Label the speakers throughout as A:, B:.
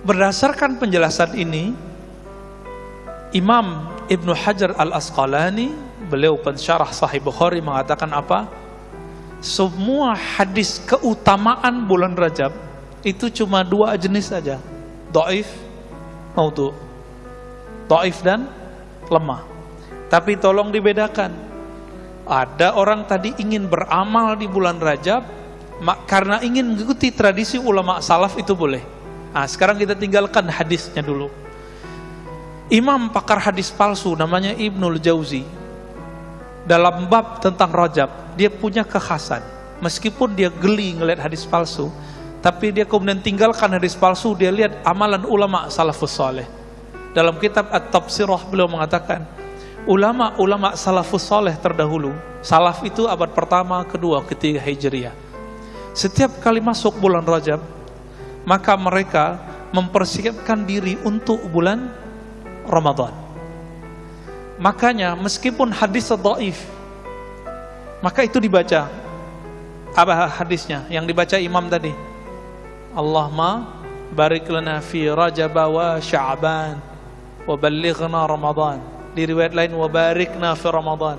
A: Berdasarkan penjelasan ini, Imam Ibnu Hajar Al-Asqalani, beliau pensyarah Sahih Bukhari mengatakan apa? Semua hadis keutamaan bulan Rajab itu cuma dua jenis saja. Do'if, maudhu. Do'if dan lemah. Tapi tolong dibedakan. Ada orang tadi ingin beramal di bulan Rajab, karena ingin mengikuti tradisi ulama salaf itu boleh. Nah, sekarang kita tinggalkan hadisnya dulu. Imam pakar hadis palsu namanya Ibnul Jauzi. Dalam bab tentang Rajab, dia punya kekhasan. Meskipun dia geli ngelihat hadis palsu, tapi dia kemudian tinggalkan hadis palsu, dia lihat amalan ulama salafus saleh. Dalam kitab At-Tafsirah beliau mengatakan, ulama-ulama salafus saleh terdahulu, salaf itu abad pertama, kedua, ketiga Hijriah. Setiap kali masuk bulan Rajab, maka mereka mempersiapkan diri untuk bulan Ramadan. Makanya meskipun hadis dhaif, maka itu dibaca. Apa hadisnya yang dibaca imam tadi? Allahumma barik lana fi Rajab wa Sya'ban wa ballighna Ramadan. Di riwayat lain wa barikna fi Ramadan.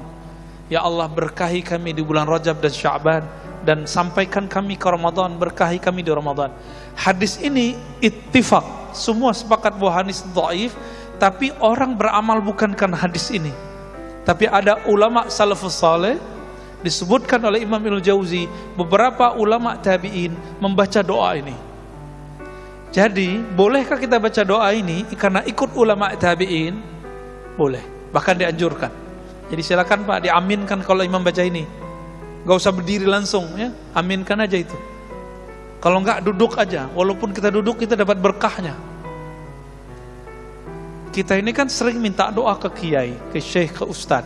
A: Ya Allah berkahi kami di bulan Rajab dan Sya'ban dan sampaikan kami ke Ramadan, berkahi kami di Ramadan. Hadis ini ittifaq, semua sepakat bahwa hadis dhaif, tapi orang beramal bukan karena hadis ini. Tapi ada ulama salafus saleh disebutkan oleh Imam Ibnu Jauzi, beberapa ulama tabi'in membaca doa ini. Jadi, bolehkah kita baca doa ini karena ikut ulama tabi'in? Boleh, bahkan dianjurkan. Jadi silakan Pak diaminkan kalau imam baca ini. Gak usah berdiri langsung ya, aminkan aja itu. Kalau enggak duduk aja, walaupun kita duduk kita dapat berkahnya. Kita ini kan sering minta doa ke kiai, ke syekh, ke ustad.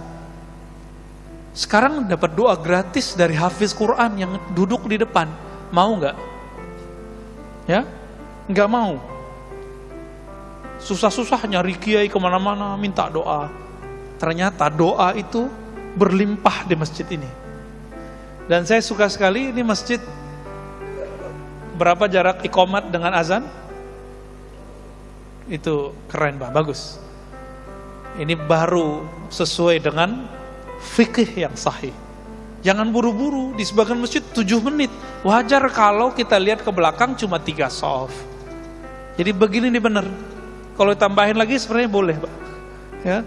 A: Sekarang dapat doa gratis dari hafiz Quran yang duduk di depan. Mau nggak? Ya? Nggak mau. Susah-susah nyari kiai ke mana-mana minta doa. Ternyata doa itu berlimpah di masjid ini. Dan saya suka sekali ini masjid berapa jarak ikomat dengan azan? Itu keren Pak, bagus. Ini baru sesuai dengan fikih yang sahih. Jangan buru-buru, di sebagian masjid 7 menit. Wajar kalau kita lihat ke belakang cuma 3 soft. Jadi begini nih benar. Kalau ditambahin lagi sebenarnya boleh Pak. Ya.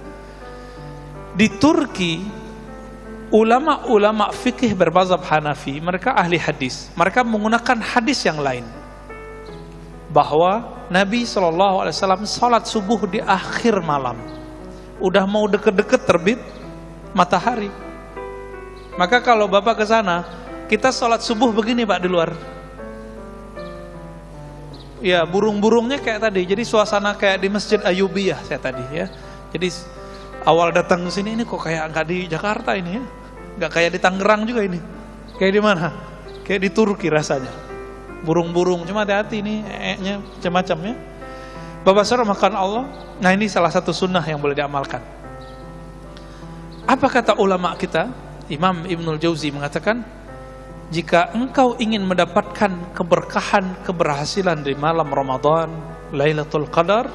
A: Di Turki, ulama-ulama fikih berbazab Hanafi, mereka ahli hadis. Mereka menggunakan hadis yang lain. Bahwa Nabi SAW salat subuh di akhir malam. Udah mau deket-deket terbit matahari. Maka kalau Bapak ke sana, kita salat subuh begini Pak di luar. Ya, burung-burungnya kayak tadi. Jadi suasana kayak di Masjid Ayubiyah saya tadi ya. Jadi awal datang ke sini ini kok kayak nggak di Jakarta ini ya. Nggak kayak di Tangerang juga ini. Kayak di mana? Kayak di Turki rasanya burung-burung cuma hati-hati ini e-nya macam-macam ya Bapak saudara makan Allah nah ini salah satu sunnah yang boleh diamalkan apa kata ulama kita Imam Ibnul Jauzi mengatakan jika engkau ingin mendapatkan keberkahan keberhasilan di malam Ramadan Lailatul Qadar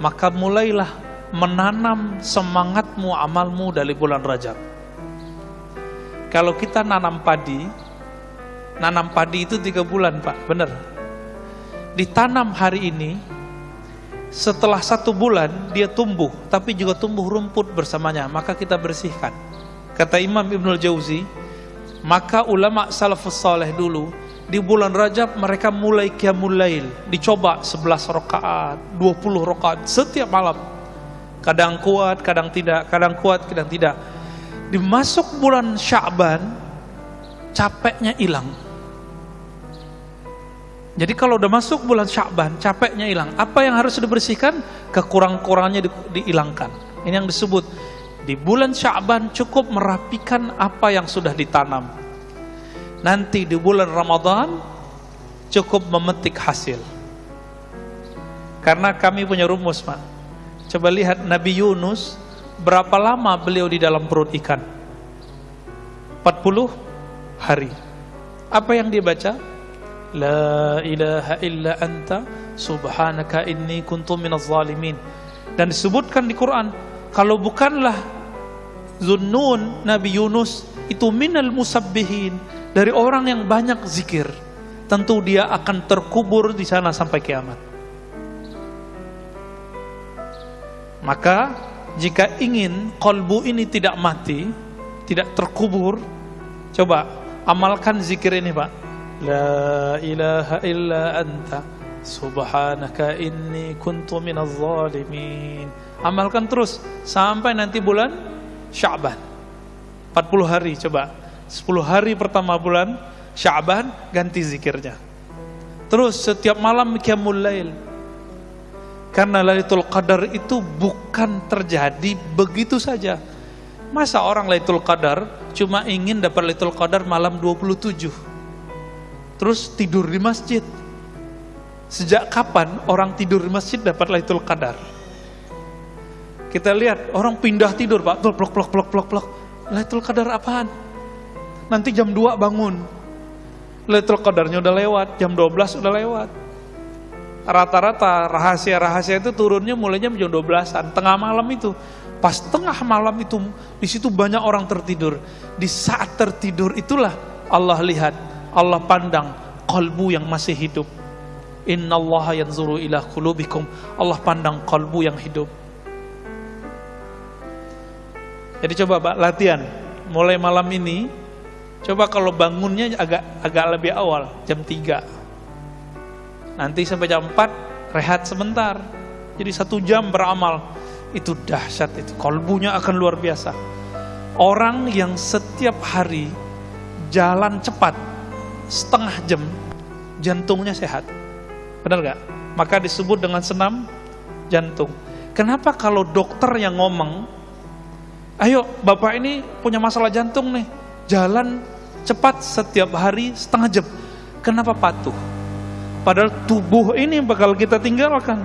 A: maka mulailah menanam semangatmu amalmu dari bulan Rajab kalau kita nanam padi nanam padi itu tiga bulan pak, benar. Ditanam hari ini, setelah satu bulan dia tumbuh, tapi juga tumbuh rumput bersamanya, maka kita bersihkan. Kata Imam Ibnul Jauzi, maka ulama salafus saleh dulu, di bulan Rajab mereka mulai qiyamul lail, dicoba 11 rakaat, 20 rakaat setiap malam. Kadang kuat, kadang tidak, kadang kuat, kadang tidak. Dimasuk bulan Sya'ban, capeknya hilang jadi kalau udah masuk bulan Sya'ban, capeknya hilang. Apa yang harus dibersihkan? Kekurang-kurangannya di, dihilangkan. Ini yang disebut di bulan Sya'ban cukup merapikan apa yang sudah ditanam. Nanti di bulan Ramadan cukup memetik hasil. Karena kami punya rumus, Pak. Coba lihat Nabi Yunus berapa lama beliau di dalam perut ikan? 40 hari. Apa yang dia baca? La ilaha illa anta subhanaka inni kuntu minaz zalimin. Dan disebutkan di Quran, kalau bukanlah Zunnun Nabi Yunus itu minal musabbihin dari orang yang banyak zikir, tentu dia akan terkubur di sana sampai kiamat. Maka jika ingin kolbu ini tidak mati, tidak terkubur, coba amalkan zikir ini Pak. La ilaha illa anta subhanaka inni kuntu minaz zalimin. Amalkan terus sampai nanti bulan Sya'ban. 40 hari coba. 10 hari pertama bulan Sya'ban ganti zikirnya. Terus setiap malam qiyamul lail karena Lailatul Qadar itu bukan terjadi begitu saja. Masa orang Lailatul Qadar cuma ingin dapat Lailatul Qadar malam 27. Terus tidur di masjid. Sejak kapan orang tidur di masjid dapat Lailatul Qadar? Kita lihat orang pindah tidur, Pak. Plok plok plok plok plok plok. Lailatul Qadar apaan? Nanti jam 2 bangun. Lailatul Qadarnya udah lewat, jam 12 udah lewat rata-rata rahasia-rahasia itu turunnya mulainya jam 12-an, tengah malam itu. Pas tengah malam itu, di situ banyak orang tertidur. Di saat tertidur itulah Allah lihat, Allah pandang kalbu yang masih hidup. Inna Allah yanzuru ila kulubikum. Allah pandang kalbu yang hidup. Jadi coba Pak, latihan. Mulai malam ini, coba kalau bangunnya agak agak lebih awal, jam 3 Nanti sampai jam 4 rehat sebentar. Jadi satu jam beramal. Itu dahsyat itu. Kolbunya akan luar biasa. Orang yang setiap hari jalan cepat setengah jam jantungnya sehat. Benar gak? Maka disebut dengan senam jantung. Kenapa kalau dokter yang ngomong, ayo bapak ini punya masalah jantung nih, jalan cepat setiap hari setengah jam. Kenapa patuh? Padahal tubuh ini bakal kita tinggalkan.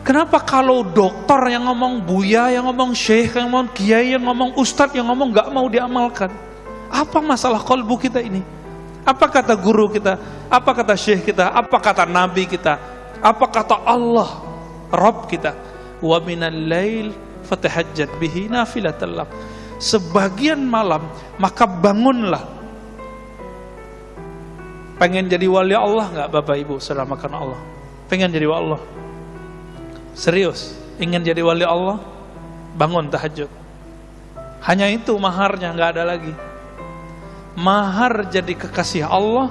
A: Kenapa kalau dokter yang ngomong, buya yang ngomong, syekh yang ngomong, kiai yang ngomong, ustadz yang ngomong gak mau diamalkan? Apa masalah kolbu kita ini? Apa kata guru kita? Apa kata syekh kita? Apa kata nabi kita? Apa kata Allah, Rob kita? Wa minal lail fatahajjat bihi nafilatallah. Sebagian malam maka bangunlah Pengen jadi wali Allah nggak Bapak Ibu selama karena Allah? Pengen jadi wali Allah? Serius? Ingin jadi wali Allah? Bangun tahajud. Hanya itu maharnya, nggak ada lagi. Mahar jadi kekasih Allah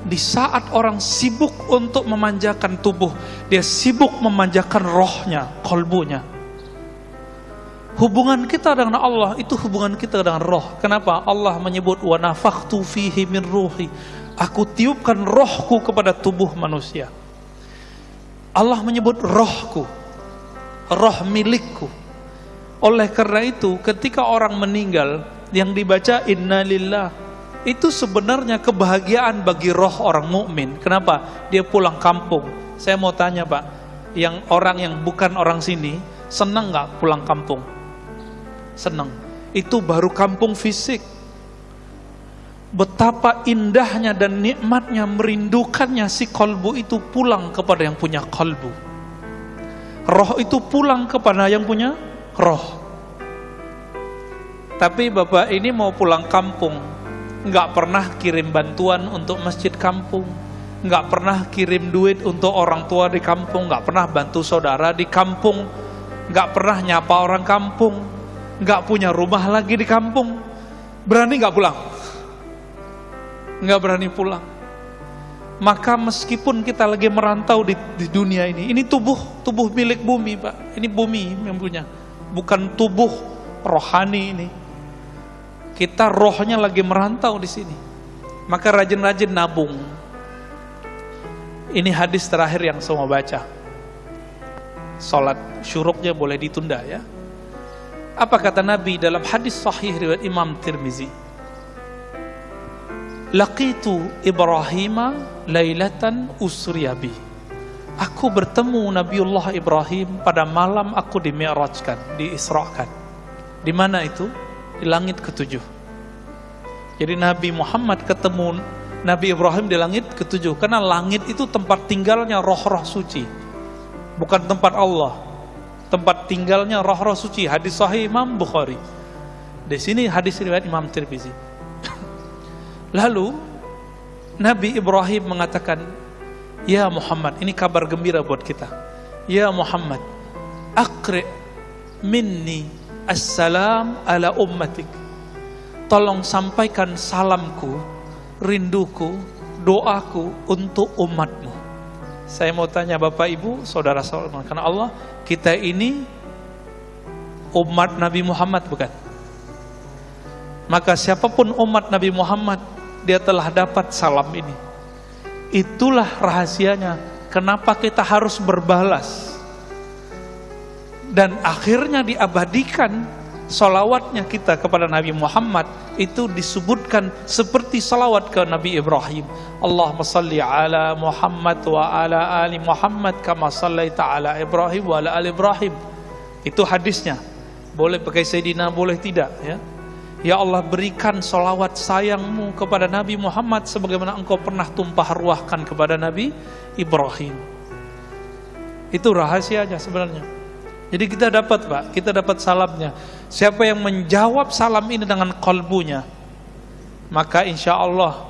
A: di saat orang sibuk untuk memanjakan tubuh, dia sibuk memanjakan rohnya, kolbunya. Hubungan kita dengan Allah itu hubungan kita dengan roh. Kenapa? Allah menyebut wa nafakhtu fihi min ruhi. Aku tiupkan rohku kepada tubuh manusia. Allah menyebut rohku, roh milikku. Oleh karena itu, ketika orang meninggal, yang dibaca innalillah, itu sebenarnya kebahagiaan bagi roh orang mukmin. Kenapa? Dia pulang kampung. Saya mau tanya Pak, yang orang yang bukan orang sini, senang nggak pulang kampung? Senang. Itu baru kampung fisik betapa indahnya dan nikmatnya merindukannya si kolbu itu pulang kepada yang punya kolbu roh itu pulang kepada yang punya roh. Tapi bapak ini mau pulang kampung. Nggak pernah kirim bantuan untuk masjid kampung. Nggak pernah kirim duit untuk orang tua di kampung. Nggak pernah bantu saudara di kampung. Nggak pernah nyapa orang kampung. Nggak punya rumah lagi di kampung. Berani nggak pulang nggak berani pulang. Maka meskipun kita lagi merantau di, di dunia ini, ini tubuh tubuh milik bumi, Pak. Ini bumi yang punya, bukan tubuh rohani ini. Kita rohnya lagi merantau di sini. Maka rajin-rajin nabung. Ini hadis terakhir yang mau baca. Salat syuruknya boleh ditunda ya. Apa kata Nabi dalam hadis sahih riwayat Imam Tirmizi? Laqitu Ibrahim lailatan usriyabi. Aku bertemu Nabiullah Ibrahim pada malam aku dimi'rajkan, diisrakan. Di mana itu? Di langit ketujuh. Jadi Nabi Muhammad ketemu Nabi Ibrahim di langit ketujuh karena langit itu tempat tinggalnya roh-roh suci bukan tempat Allah tempat tinggalnya roh-roh suci hadis sahih Imam Bukhari di sini hadis riwayat Imam Tirmizi lalu Nabi Ibrahim mengatakan ya Muhammad ini kabar gembira buat kita ya Muhammad akri minni assalam ala ummatik tolong sampaikan salamku rinduku, doaku untuk umatmu. Saya mau tanya Bapak Ibu, saudara-saudara, karena Allah, kita ini umat Nabi Muhammad bukan? Maka siapa pun umat Nabi Muhammad, dia telah dapat salam ini. Itulah rahasianya, kenapa kita harus berbalas. Dan akhirnya diabadikan salawatnya kita kepada Nabi Muhammad itu disebutkan seperti salawat ke Nabi Ibrahim. Allahumma salli ala Muhammad wa ala ali Muhammad kama sallaita ala Ibrahim wa ala ali Ibrahim. Itu hadisnya. Boleh pakai Sayyidina, boleh tidak ya. Ya Allah berikan salawat sayangmu kepada Nabi Muhammad sebagaimana engkau pernah tumpah ruahkan kepada Nabi Ibrahim. Itu rahasianya sebenarnya. Jadi kita dapat Pak, kita dapat salamnya. Siapa yang menjawab salam ini dengan kalbunya, maka insya Allah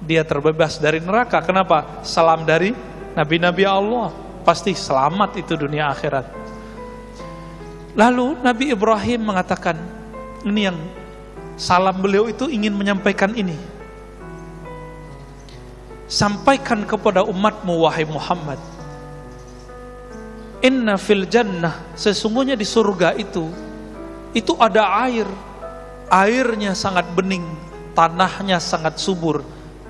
A: dia terbebas dari neraka. Kenapa? Salam dari Nabi-Nabi Allah. Pasti selamat itu dunia akhirat. Lalu Nabi Ibrahim mengatakan, ini yang salam beliau itu ingin menyampaikan ini. Sampaikan kepada umatmu wahai Muhammad. Inna fil jannah, sesungguhnya di surga itu itu ada air. Airnya sangat bening, tanahnya sangat subur.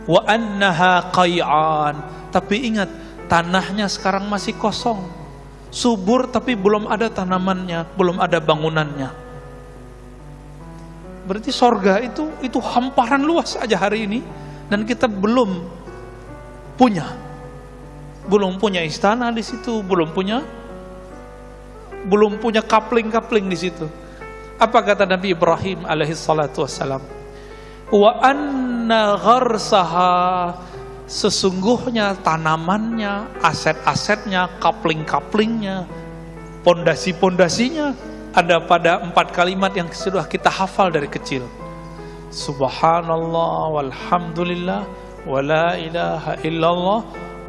A: Wa annaha qay'an. Tapi ingat, tanahnya sekarang masih kosong. Subur tapi belum ada tanamannya, belum ada bangunannya. Berarti sorga itu itu hamparan luas aja hari ini dan kita belum punya. Belum punya istana di situ, belum punya belum punya kapling-kapling di situ. Apa kata Nabi Ibrahim alaihi salatu wassalam? Wa anna gharsaha sesungguhnya tanamannya, aset-asetnya, kapling-kaplingnya, pondasi-pondasinya ada pada empat kalimat yang sudah kita hafal dari kecil. Subhanallah walhamdulillah wala ilaha illallah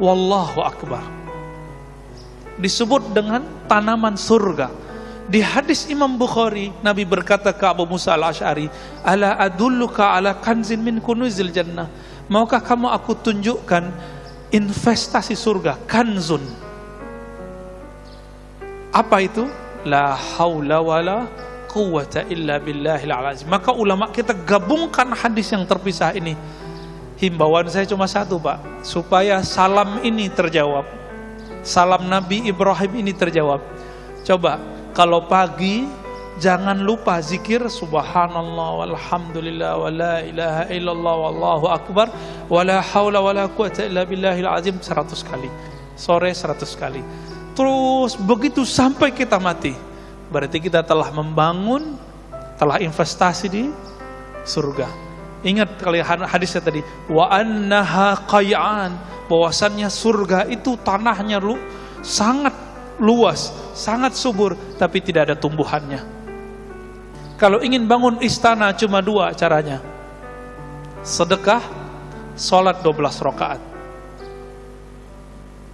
A: wallahu akbar. Disebut dengan tanaman surga di hadis Imam Bukhari, Nabi berkata ke Abu Musa al-Ash'ari, Ala adulluka ala kanzin min kunuzil jannah. Maukah kamu aku tunjukkan investasi surga, kanzun. Apa itu? La haula wala quwata illa billahil azim. Maka ulama kita gabungkan hadis yang terpisah ini. Himbauan saya cuma satu Pak, supaya salam ini terjawab. Salam Nabi Ibrahim ini terjawab. Coba kalau pagi jangan lupa zikir subhanallah walhamdulillah wala ilaha illallah wallahu akbar wala haula wala quwata illa billahil azim 100 kali. Sore 100 kali. Terus begitu sampai kita mati. Berarti kita telah membangun, telah investasi di surga. Ingat kali hadisnya tadi, wa annaha qay'an, bahwasannya surga itu tanahnya lu sangat luas, sangat subur, tapi tidak ada tumbuhannya. Kalau ingin bangun istana cuma dua caranya. Sedekah, sholat 12 rakaat.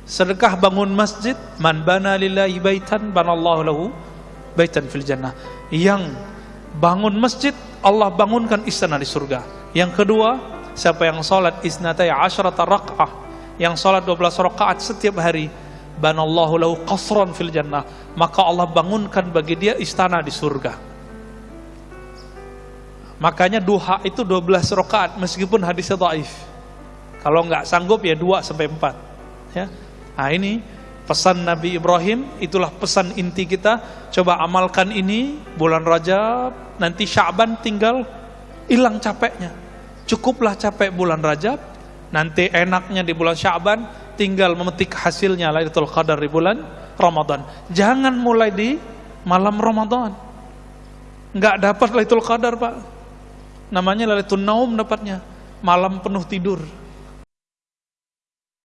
A: Sedekah bangun masjid, man bana lillahi baitan banallahu lahu baitan fil jannah. Yang bangun masjid, Allah bangunkan istana di surga. Yang kedua, siapa yang sholat isnatai asyrata rak'ah, yang sholat 12 rakaat setiap hari, banallahu lahu qasran fil jannah. Maka Allah bangunkan bagi dia istana di surga. Makanya duha itu 12 rakaat meskipun hadisnya dhaif kalau nggak sanggup ya 2 sampai 4 ya nah ini pesan Nabi Ibrahim itulah pesan inti kita coba amalkan ini bulan Rajab nanti Syaban tinggal hilang capeknya cukuplah capek bulan Rajab nanti enaknya di bulan Syaban tinggal memetik hasilnya Lailatul Qadar di bulan Ramadan. Jangan mulai di malam Ramadan. Enggak dapat Lailatul Qadar, Pak. Namanya Lailatul Naum dapatnya. Malam penuh tidur.